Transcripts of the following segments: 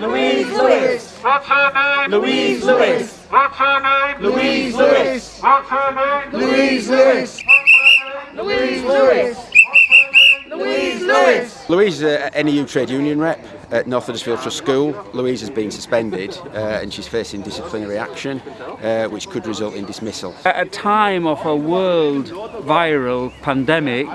name? Louise Lewis. What's her name? Louise Lewis. What's her name? Louise Lewis. What's her name? Louise Lewis. Louise Lewis. Louise Lewis. Louise is a NEU trade union rep at North Huddersfield Trust School. Louise has been suspended uh, and she's facing disciplinary action uh, which could result in dismissal. At a time of a world viral pandemic,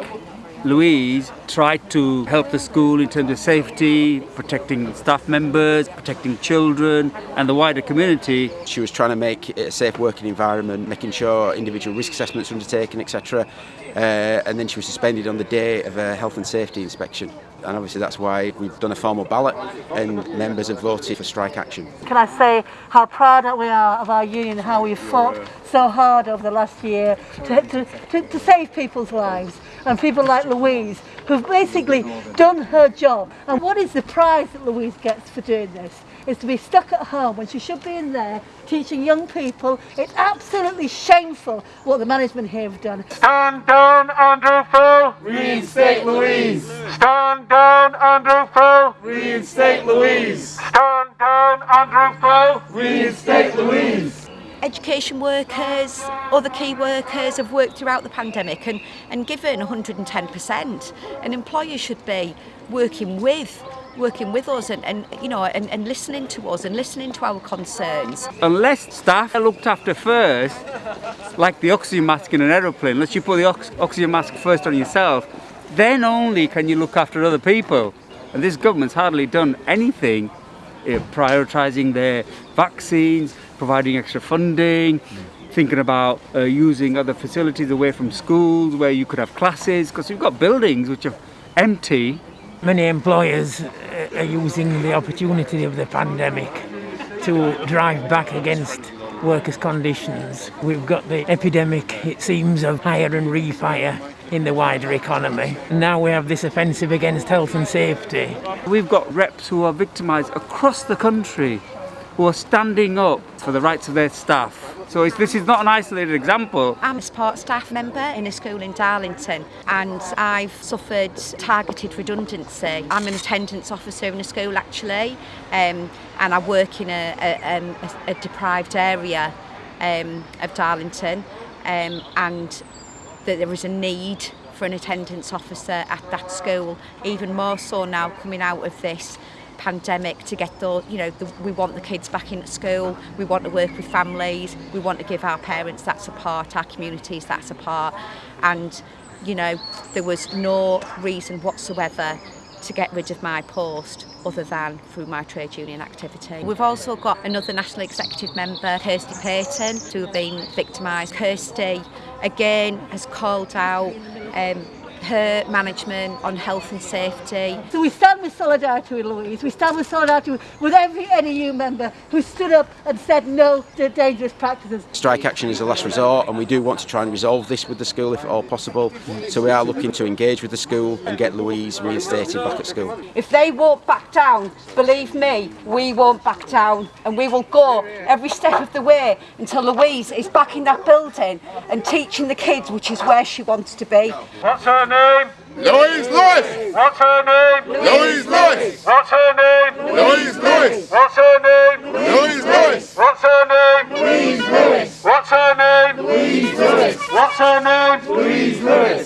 Louise tried to help the school in terms of safety, protecting staff members, protecting children and the wider community. She was trying to make it a safe working environment, making sure individual risk assessments were undertaken, etc. Uh, and then she was suspended on the day of a health and safety inspection and obviously that's why we've done a formal ballot and members have voted for strike action. Can I say how proud we are of our union, how we fought so hard over the last year to, to, to, to save people's lives and people like Louise who've basically done her job. And what is the prize that Louise gets for doing this? Is to be stuck at home when she should be in there teaching young people. It's absolutely shameful what the management here have done. Stand down, Andrew Phil. Reinstate Louise. Stand down, Andrew Phil. Reinstate Louise. Stand down, Andrew Phil. Reinstate Louise. Education workers, other key workers have worked throughout the pandemic and, and given 110%. And employers should be working with working with us and, and you know and, and listening to us and listening to our concerns. Unless staff are looked after first, like the oxygen mask in an aeroplane, unless you put the ox oxygen mask first on yourself, then only can you look after other people. And this government's hardly done anything uh, prioritising their vaccines, providing extra funding, thinking about uh, using other facilities away from schools where you could have classes, because we've got buildings which are empty. Many employers uh, are using the opportunity of the pandemic to drive back against workers' conditions. We've got the epidemic, it seems, of hire and refire in the wider economy. Now we have this offensive against health and safety. We've got reps who are victimised across the country who are standing up for the rights of their staff. So it's, this is not an isolated example. I'm a support staff member in a school in Darlington and I've suffered targeted redundancy. I'm an attendance officer in a school actually um, and I work in a, a, um, a, a deprived area um, of Darlington um, and that there was a need for an attendance officer at that school, even more so now coming out of this pandemic to get the you know the, we want the kids back in school we want to work with families we want to give our parents that support our communities that support and you know there was no reason whatsoever to get rid of my post other than through my trade union activity. We've also got another National Executive Member, Kirsty Payton, who have been victimised. Kirsty again, has called out um, her management on health and safety. So we stand with solidarity with Louise, we stand with solidarity with, with every NEU member who stood up and said no to dangerous practices. Strike action is a last resort and we do want to try and resolve this with the school if at all possible. So we are looking to engage with the school and get Louise reinstated back at school. If they won't back down, believe me, we won't back down and we will go every step of the way until Louise is back in that building and teaching the kids, which is where she wants to be. What's her name? Louise Lewis. What's her name? Louise Lewis. What's her name? Louise Lewis. What's her name?